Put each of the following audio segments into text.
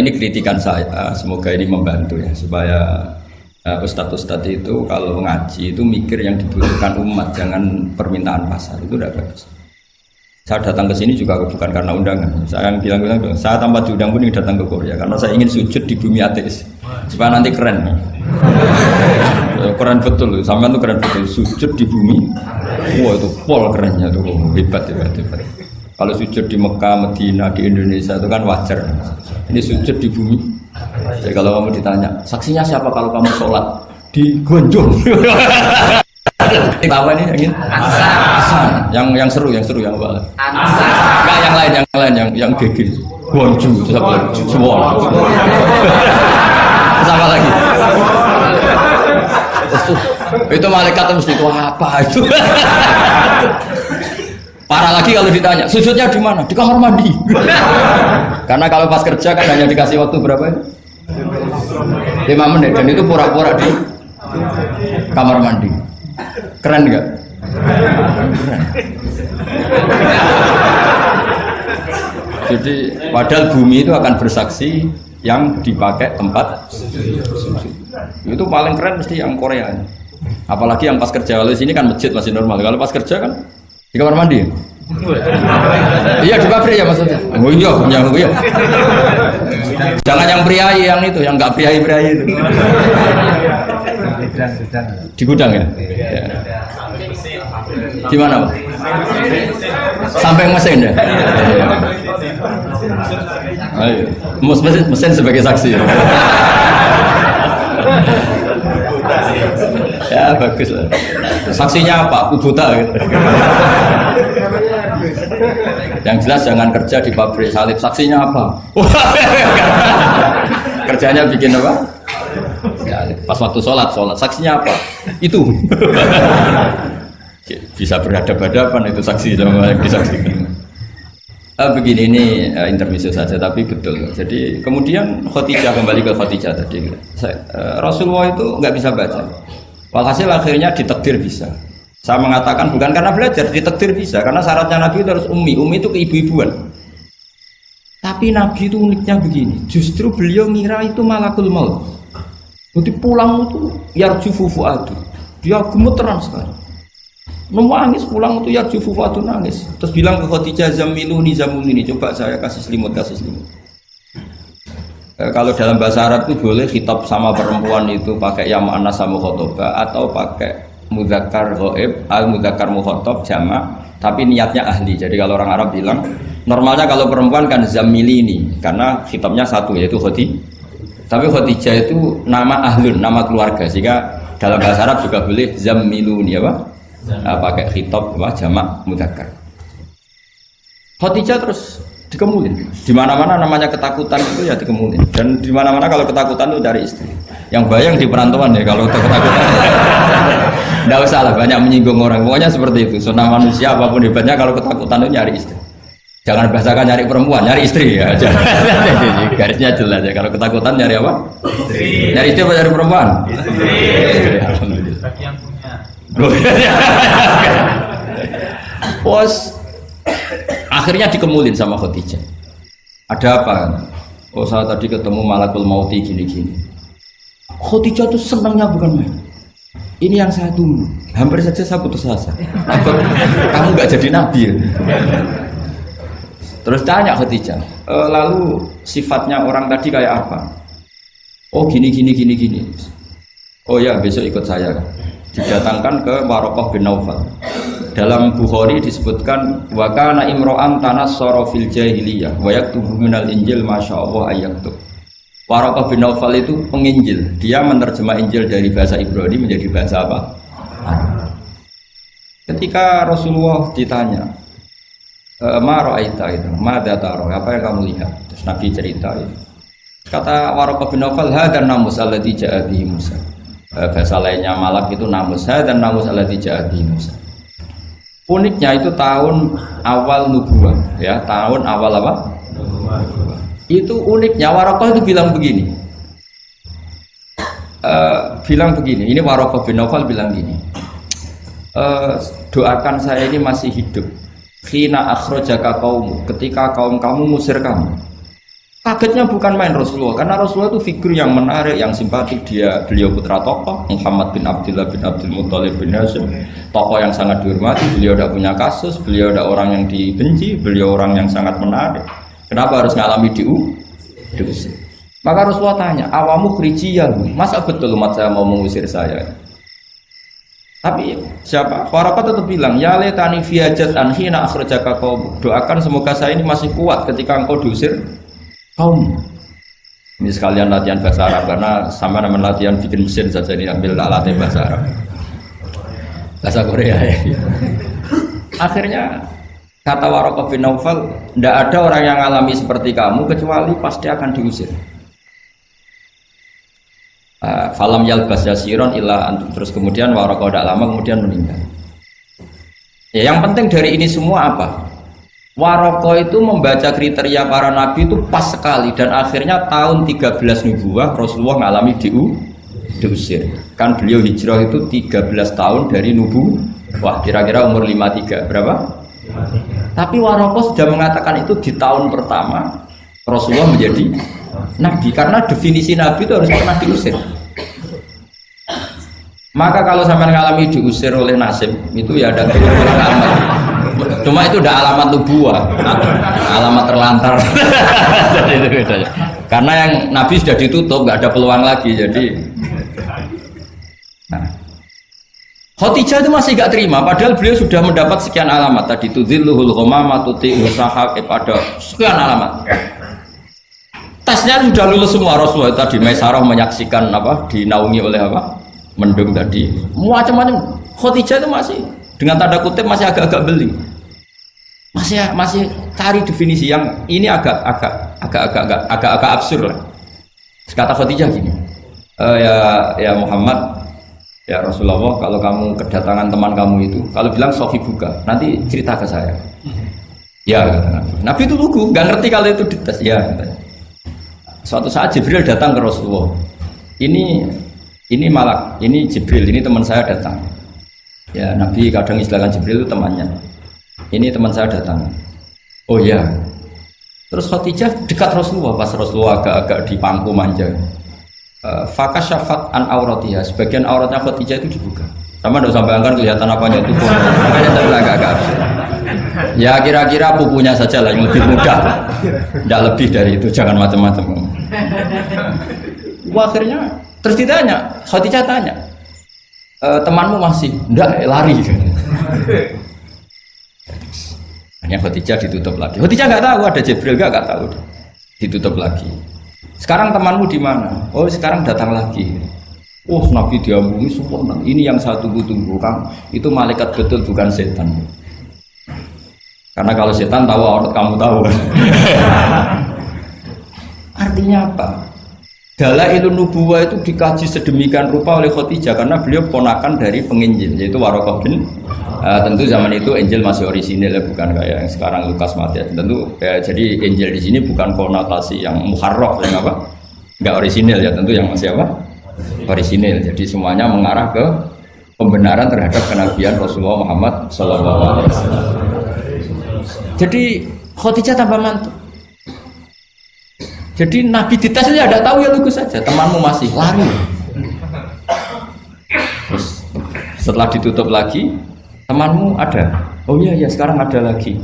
Ini kritikan saya, semoga ini membantu ya supaya uh, ustadz-ustadz itu kalau ngaji itu mikir yang dibutuhkan umat, jangan permintaan pasar itu udah bagus. Saya datang ke sini juga bukan karena undangan. Saya yang bilang-bilang, saya tanpa diundang pun datang ke Korea karena saya ingin sujud di bumi ateis supaya nanti keren. keren betul, sama tuh keren betul sujud di bumi. Wah itu pol kerennya tuh hebat hebat hebat. Kalau sujud di Mekah, Medina, di Indonesia itu kan wajar. Ini sujud di bumi. Jadi kalau kamu ditanya, saksinya siapa kalau kamu sholat di Gonjong? apa ini yang ini? Yang yang seru, yang seru yang apa? Enggak yang lain, yang lain, yang yang gegir. Gonju, itu apa lagi? Semua. Sama lagi. Itu malaikat mesti itu apa itu? Parah lagi kalau ditanya, sujudnya di mana? Di kamar mandi. Karena kalau pas kerja kan hanya dikasih waktu berapa ini? Lima menit dan itu pura-pura di kamar mandi. Keren nggak? Jadi padahal bumi itu akan bersaksi yang dipakai tempat Itu paling keren mesti yang Korea. Apalagi yang pas kerja. Kalau sini kan masjid masih normal. Kalau pas kerja kan di kamar mandi? iya di pabrik ya maksudnya. Oh iya, yang iya. Jangan yang priai yang itu, yang nggak priai priai itu. Di gudang ya? ya. Di mana Pak? Sampai mesin ya? Ayo. Mesin, mesin sebagai saksi. ya bagus saksinya apa? Kubuta gitu. Yang jelas jangan kerja di pabrik salib. Saksinya apa? Kerjanya bikin apa? Ya, pas waktu sholat sholat. Saksinya apa? Itu. Bisa berhadapan-hadapan itu saksi sama yang disaksikan. Uh, begini ini uh, intermezzo saja tapi betul. Jadi kemudian Khotijah kembali ke Khotijah tadi. Uh, Rasulullah itu nggak bisa baca walhasil akhirnya ditekdir bisa. Saya mengatakan bukan karena belajar ditekdir bisa. Karena syaratnya Nabi itu harus umi umi itu keibu-ibuan. Tapi Nabi itu uniknya begini. Justru beliau ngira itu malakul maut. Jadi pulang itu yarju fufuadu dia gemeteran sekali. Nangis pulang itu jufu fatun nangis. Terus bilang ke Khadijah zamiluni zamiluni coba saya kasih selimut kasih selimut kalau dalam bahasa Arab itu boleh kitab sama perempuan itu pakai yang anas sama khotoba atau pakai mudakar goib al mudakar mukhotob jama tapi niatnya ahli. Jadi kalau orang Arab bilang normalnya kalau perempuan kan zamilini karena kitabnya satu yaitu khoti tapi Khadijah itu nama ahlun nama keluarga sehingga dalam bahasa Arab juga boleh zamiluni apa? Uh, pakai khitab apa? Jamak mudzakkar. Khadijah terus dikemulin. Di mana-mana namanya ketakutan itu ya dikemulin. Dan di mana-mana kalau ketakutan itu cari istri. Yang bayang di perantauan ya kalau ketakutan. Tidak usah lah banyak menyinggung orang. Pokoknya seperti itu. Sunnah manusia apa pun hebatnya kalau ketakutan itu nyari istri. Jangan bahasakan nyari perempuan, nyari istri ya. Garisnya jelas ya. Kalau ketakutan nyari apa? Istri. Nyari istri apa nyari perempuan? Istri. istri. Alhamdulillah. Pos akhirnya dikemulin sama Khadijah. Ada apa? Oh saya tadi ketemu malakul mauti gini-gini. Khadijah tuh senangnya bukan main. Ini yang saya tunggu. Hampir saja saya putus asa. Kamu nggak jadi nabi ya? Terus tanya Khadijah, e, lalu sifatnya orang tadi kayak apa? Oh gini gini gini gini. Oh ya besok ikut saya didatangkan ke Warokoh bin Naufal. Dalam Bukhari disebutkan wakana imro'an tanas fil jahiliyah wa yaktubu minal injil masya Allah ayaktub. Warokoh bin Naufal itu penginjil. Dia menerjemah Injil dari bahasa Ibrani menjadi bahasa apa? Ketika Rasulullah ditanya, e, Ma ro'aita itu, ma dataro, apa yang kamu lihat? Terus Nabi cerita itu. Kata Warokoh bin Naufal, hadan namus alladhi ja'abihi Musa Eh, bahasa lainnya malak itu namusa dan namus alati jadi Musa uniknya itu tahun awal nubuah ya tahun awal apa? Itu uniknya Warokoh itu bilang begini. Uh, bilang begini ini Warokoh bin Nawfal bilang begini uh, doakan saya ini masih hidup. Khina akhrojaka kaum ketika kaum kamu musir kamu Kagetnya bukan main Rasulullah, karena Rasulullah itu figur yang menarik, yang simpatik. Dia beliau putra tokoh, Muhammad bin Abdullah bin Abdul Muthalib bin Hashim, tokoh yang sangat dihormati. Beliau tidak punya kasus, beliau tidak orang yang dibenci, beliau orang yang sangat menarik. Kenapa harus ngalami diu? Diusir. Maka Rasulullah tanya, awamu ya, masa betul umat saya mau mengusir saya? Tapi siapa? Warakat tetap bilang, ya letani fiajat anhina akhrajaka kau Doakan semoga saya ini masih kuat ketika engkau diusir kaum ini sekalian latihan bahasa Arab karena sama nama latihan bikin mesin saja ini ambil latihan bahasa Arab. Bahasa Korea ya. Akhirnya kata Warokah bin Naufal tidak ada orang yang alami seperti kamu kecuali pasti akan diusir. Uh, falam yalbas yasiron illa terus kemudian Warokah tidak lama kemudian meninggal. Ya yang penting dari ini semua apa Waroko itu membaca kriteria para nabi itu pas sekali dan akhirnya tahun 13 nubuah Rasulullah mengalami diu, diusir. Kan beliau hijrah itu 13 tahun dari nubu. Wah, kira-kira umur 53. Berapa? Tapi Waroko sudah mengatakan itu di tahun pertama Rasulullah menjadi nabi karena definisi nabi itu harus pernah diusir. Maka kalau sampai mengalami diusir oleh nasib itu ya ada kebenaran Cuma itu udah alamat nubuah, alamat terlantar. Karena yang Nabi sudah ditutup, nggak ada peluang lagi. Jadi, nah, Khotijah itu masih gak terima, padahal beliau sudah mendapat sekian alamat. Tadi itu zilluhul ghamama tuti usahab eh, pada sekian alamat. Tesnya sudah lulus semua Rasulullah. Tadi Maisarah menyaksikan apa dinaungi oleh apa mendung tadi. Macam-macam. Khotijah itu masih dengan tanda kutip masih agak-agak beli masih masih cari definisi yang ini agak agak agak agak agak agak, agak absurd lah. Kata Khadijah gini e, ya ya Muhammad ya Rasulullah kalau kamu kedatangan teman kamu itu kalau bilang sohi buka nanti cerita ke saya. Ya kata Nabi. Nabi itu lugu nggak ngerti kalau itu dites. Ya suatu saat Jibril datang ke Rasulullah. Ini ini malak ini Jibril ini teman saya datang. Ya Nabi kadang istilahkan Jibril itu temannya ini teman saya datang. Oh ya terus Khadijah dekat Rasulullah pas Rasulullah agak-agak di pangku manja. Uh, syafat an auratiyah. Sebagian auratnya Khadijah itu dibuka. Sama tidak sampai angkat kelihatan apanya itu. Makanya tapi agak-agak ya kira-kira pupunya saja lah yang lebih mudah tidak lebih dari itu jangan macam-macam. Akhirnya terus ditanya Khadijah tanya e, temanmu masih? Enggak lari hanya Khadijah ditutup lagi. Khadijah nggak tahu ada Jibril nggak nggak tahu. Ditutup lagi. Sekarang temanmu di mana? Oh sekarang datang lagi. Oh Nabi diambungi sempurna. Ini yang saya tunggu-tunggu kang. Itu malaikat betul bukan setan. Karena kalau setan tahu orang kamu tahu. Artinya apa? Dalailun nubuwa itu dikaji sedemikian rupa oleh Khadijah karena beliau ponakan dari penginjil yaitu Warokoh bin uh, tentu zaman itu Injil masih orisinil ya bukan kayak yang sekarang Lukas Matius tentu ya, jadi Injil di sini bukan konotasi yang muharraf yang apa? Nggak orisinil ya tentu yang masih apa? Orisinil. Jadi semuanya mengarah ke pembenaran terhadap kenabian Rasulullah Muhammad Wasallam. Jadi Khadijah tambah mantap jadi Nabi dites saja ada tahu ya lugu saja. Temanmu masih lari. Terus setelah ditutup lagi, temanmu ada. Oh iya ya sekarang ada lagi.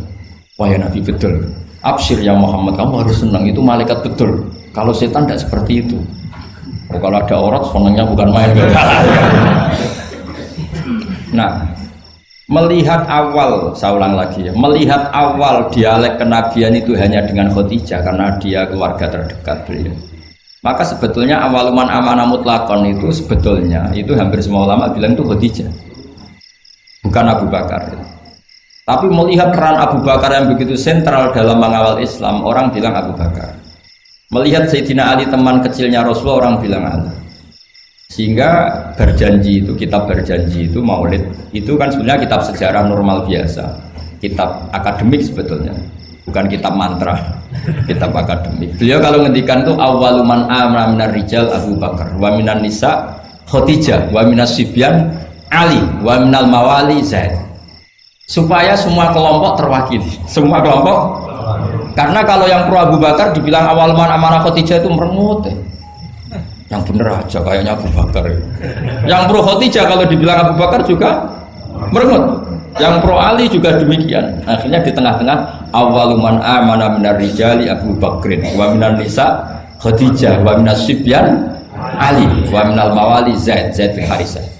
Wah ya Nabi betul. Absir ya Muhammad, kamu harus senang itu malaikat betul. Kalau setan tidak seperti itu. Oh, kalau ada orang senangnya bukan main. nah, melihat awal saya ulang lagi ya melihat awal dialek kenabian itu hanya dengan Khadijah karena dia keluarga terdekat beliau maka sebetulnya awaluman amanah mutlakon itu sebetulnya itu hampir semua ulama bilang itu Khadijah bukan Abu Bakar. Tapi melihat peran Abu Bakar yang begitu sentral dalam mengawal Islam orang bilang Abu Bakar. Melihat Sayyidina Ali teman kecilnya Rasulullah orang bilang Ali. Sehingga berjanji itu kitab berjanji itu maulid itu kan sebenarnya kitab sejarah normal biasa. Kitab akademik sebetulnya. Bukan kitab mantra kitab akademik. Beliau kalau ngendikan itu awaluman amra minar rijal Abu Bakar wa minan nisa Khadijah wa minas sibyan Ali wa minal mawali Zaid supaya semua kelompok terwakili semua kelompok Karena kalau yang pro Abu Bakar dibilang awal man amanah Khadijah itu merengut ya. Yang bener aja kayaknya Abu Bakar. ya. Yang pro Khadijah kalau dibilang Abu Bakar juga merengut. Yang pro Ali juga demikian. Akhirnya di tengah-tengah awaluman amana minar rijali Abu Bakrin wa minan nisa Khadijah wa minas sibyan Ali wa minal mawali Zaid Zaid bin Harisah.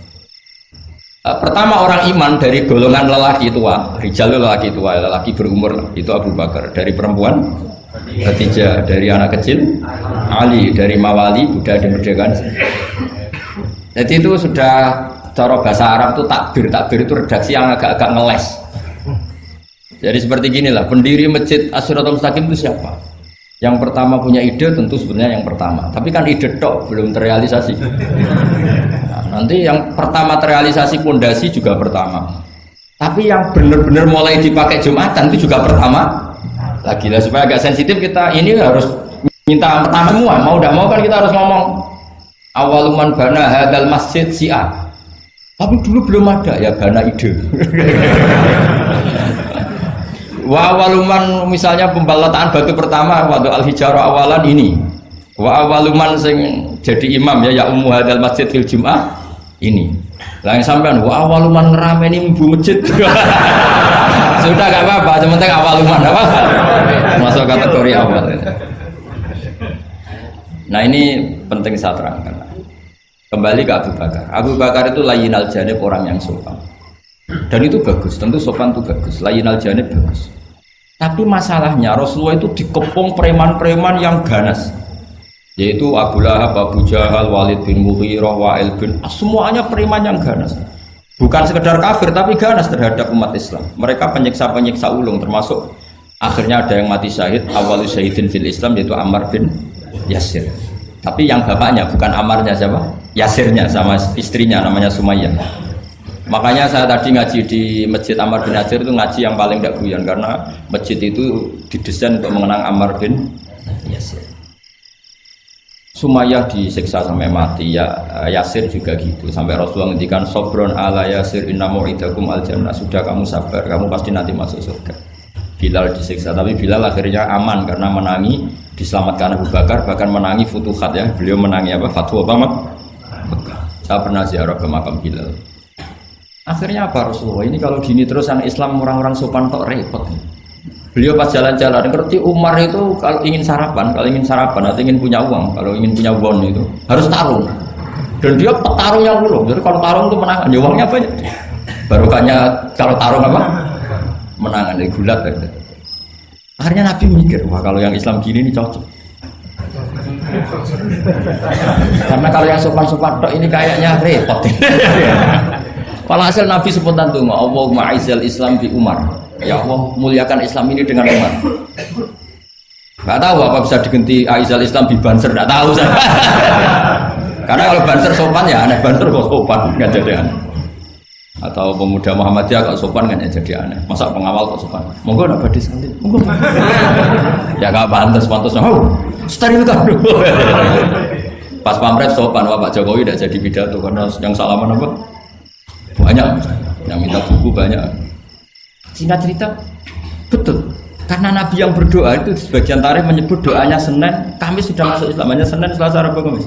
Eh, Pertama orang iman dari golongan lelaki tua, rijal itu lelaki tua, lelaki berumur itu Abu Bakar. Dari perempuan Khadijah, dari anak kecil Ali, dari mawali Buddha dimerdekakan. Jadi itu sudah cara bahasa Arab itu takbir, takbir itu redaksi yang agak-agak ngeles. Jadi seperti gini lah, pendiri masjid Asyiratul Mustaqim itu siapa? Yang pertama punya ide tentu sebenarnya yang pertama, tapi kan ide tok belum terrealisasi. Nah, nanti yang pertama terrealisasi pondasi juga pertama. Tapi yang benar-benar mulai dipakai Jumatan itu juga pertama. Lagi lah supaya agak sensitif kita ini harus minta pertama semua. Mau tidak mau kan kita harus ngomong awaluman bana hadal masjid si'a. Tapi dulu belum ada ya bana ide. Wa awaluman misalnya pembalataan batu pertama waktu al hijarah awalan ini. Wa awaluman sing jadi imam ya ya ummu hadal masjid fil jum'ah ini. Yang sampean wa awaluman ngerameni ibu masjid. Sudah gak apa-apa, yang penting awaluman apa? Masuk kategori awal. Nah ini penting saya terangkan. Kembali ke Abu Bakar. Abu Bakar itu layinal janib orang yang sopan. Dan itu bagus, tentu sopan itu bagus. Layinal janib bagus. Tapi masalahnya Rasulullah itu dikepung preman-preman yang ganas. Yaitu Abu Lahab, Abu Jahal, Walid bin Mughirah, Wa'il bin semuanya preman yang ganas. Bukan sekedar kafir tapi ganas terhadap umat Islam. Mereka penyiksa-penyiksa ulung termasuk akhirnya ada yang mati syahid awal syahidin fil Islam yaitu Ammar bin Yasir. Tapi yang bapaknya bukan Ammarnya siapa? Yasirnya sama istrinya namanya Sumayyah. Makanya saya tadi ngaji di Masjid Ammar bin Yasir itu ngaji yang paling tidak guyon karena masjid itu didesain untuk mengenang Ammar bin Yasir. Sumayyah disiksa sampai mati ya eh, Yasir juga gitu. Sampai Rasulullah ngendikan sobron ala Yasir inna mu'idakum al jannah sudah kamu sabar kamu pasti nanti masuk surga. Bilal disiksa tapi Bilal akhirnya aman karena menangi diselamatkan Abu Bakar bahkan menangi futuhat ya. Beliau menangi apa? Fatwa apa saya pernah ziarah ke makam Bilal akhirnya apa Rasulullah ini kalau gini terus anak Islam orang-orang sopan kok repot Beliau pas jalan-jalan ngerti Umar itu kalau ingin sarapan, kalau ingin sarapan atau ingin punya uang, kalau ingin punya uang itu harus tarung. Dan dia petarungnya dulu. Jadi kalau tarung itu menang, ya uangnya banyak. Barokahnya kalau tarung apa? Menangan dari gulat. Ya. Akhirnya Nabi mikir, wah kalau yang Islam gini ini cocok. Karena kalau yang sopan-sopan ini kayaknya repot. Walhasil Nabi spontan tuh, Allahumma aizal Islam di Umar. Ya Allah muliakan Islam ini dengan Umar. Gak tahu apa bisa diganti aizal Islam di Banser, gak tahu saya. Karena kalau Banser sopan ya aneh, Banser kok sopan, nggak jadi aneh. Atau pemuda Muhammadiyah kok sopan ya jadi aneh. Masa pengawal kok sopan? Monggo nak badhe salib. Monggo. ya gak pantas, pantas. Oh, steril kan. Pas pamret sopan, wah Pak Jokowi tidak jadi pidato karena yang salaman apa? Banyak yang minta buku banyak. Singkat cerita betul. Karena Nabi yang berdoa itu sebagian tarikh menyebut doanya Senin Kamis sudah masuk Islam. Hanya Senin Selasa Rabu Kamis.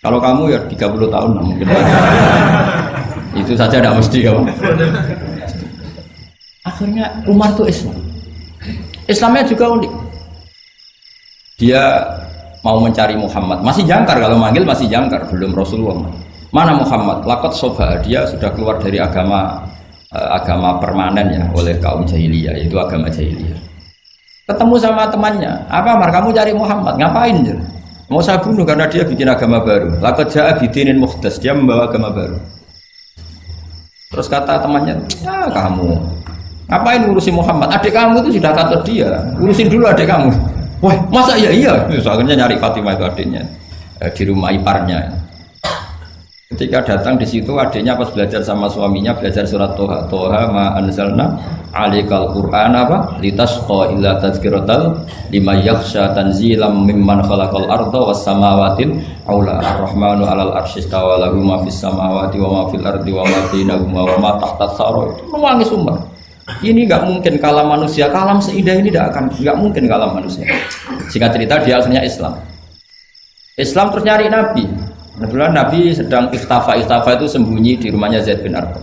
Kalau kamu ya 30 tahun nah, mungkin. Itu saja tidak mesti kamu. Akhirnya Umar itu Islam. Islamnya juga unik. Dia mau mencari Muhammad. Masih jangkar kalau manggil masih jangkar belum Rasulullah Mana Muhammad? Lakot soba dia sudah keluar dari agama eh, agama permanen ya oleh kaum jahiliyah itu agama jahiliyah. Ketemu sama temannya, apa Mar kamu cari Muhammad? Ngapain ya? Mau saya bunuh karena dia bikin agama baru. Lakot ja'a bidinin muhdas, dia membawa agama baru. Terus kata temannya, ya kamu ngapain ngurusin Muhammad? Adik kamu itu sudah kata dia, urusin dulu adik kamu. Wah, masa iya iya? Akhirnya nyari Fatimah itu adiknya eh, di rumah iparnya. Ketika datang di situ adiknya pas belajar sama suaminya belajar surat Toha Toha ma anzalna alikal Quran apa litasqa illa tazkiratal lima yakhsha tanzilam mimman khalaqal arda was samawatil aula ar-rahmanu alal arsyistawa lahu ma fis samawati wa ma fil ardi wa ma bainahuma wa ma tahta saro itu nangis umar Ini nggak mungkin kalam manusia, kalam seindah ini tidak akan, nggak mungkin kalam manusia. Singkat cerita dia akhirnya Islam. Islam terus nyari Nabi. Kebetulan Nabi sedang istafa, istafa itu sembunyi di rumahnya Zaid bin Arqam.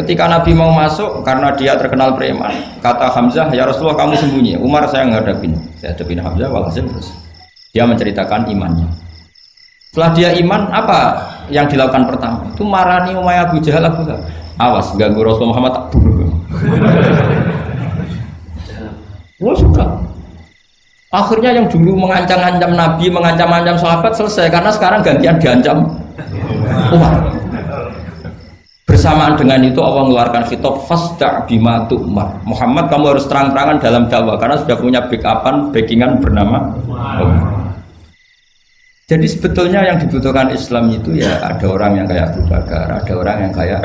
Ketika Nabi mau masuk, karena dia terkenal preman, kata Hamzah, ya Rasulullah kamu sembunyi. Umar saya ngadapin, saya hadapin Hamzah, walhasil terus. Dia menceritakan imannya. Setelah dia iman, apa yang dilakukan pertama? Itu marani Umayyah Abu Jahal Abu Lahab. Awas, ganggu Rasulullah Muhammad tak bunuh. Oh sudah. Akhirnya yang dulu mengancam-ancam Nabi, mengancam-ancam sahabat selesai karena sekarang gantian diancam Umar. Bersamaan dengan itu Allah mengeluarkan kitab fasda bima tu'mar. Muhammad kamu harus terang-terangan dalam dakwah karena sudah punya backupan, backingan bernama Umar. Jadi sebetulnya yang dibutuhkan Islam itu ya ada orang yang kayak Abu Bakar, ada orang yang kayak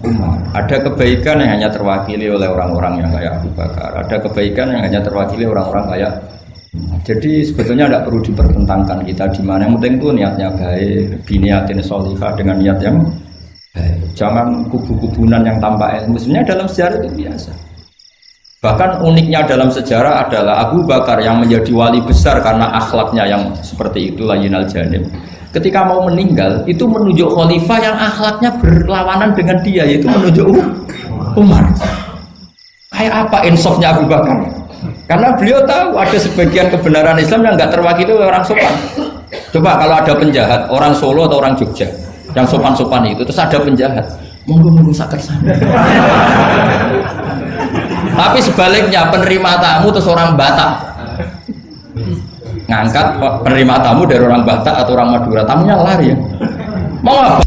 Umar. Ada kebaikan yang hanya terwakili oleh orang-orang yang kayak Abu Bakar. Ada kebaikan yang hanya terwakili orang-orang kayak jadi sebetulnya tidak perlu dipertentangkan kita di mana yang penting itu niatnya baik, biniatin solihah dengan niat yang Jangan kubu-kubunan yang tanpa ilmu. Sebenarnya dalam sejarah itu biasa. Bahkan uniknya dalam sejarah adalah Abu Bakar yang menjadi wali besar karena akhlaknya yang seperti itu layinal janim. Ketika mau meninggal itu menunjuk khalifah yang akhlaknya berlawanan dengan dia yaitu menunjuk Umar. Kayak apa insofnya Abu Bakar? Karena beliau tahu ada sebagian kebenaran Islam yang nggak terwakili oleh orang sopan. Coba kalau ada penjahat orang Solo atau orang Jogja, yang sopan-sopan itu terus ada penjahat monggo monggo sakit sana tapi sebaliknya penerima tamu terus orang Batak. Ngangkat penerima tamu dari orang Batak atau orang Madura tamunya lari ya. Mau apa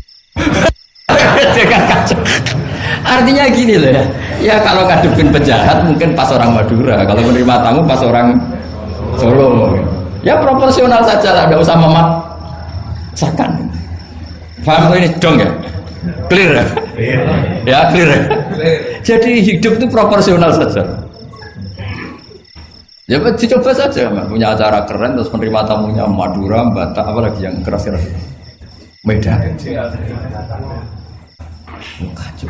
artinya gini loh ya ya kalau ngadepin penjahat mungkin pas orang Madura kalau menerima tamu pas orang Solo ya proporsional saja ada usah memaksakan Paham ini dong ya? Clear ya? Ya clear ya? Jadi hidup itu proporsional saja. Ya dicoba saja, punya acara keren terus menerima tamunya Madura, Batak, apalagi yang keras-keras. Medan. 我看就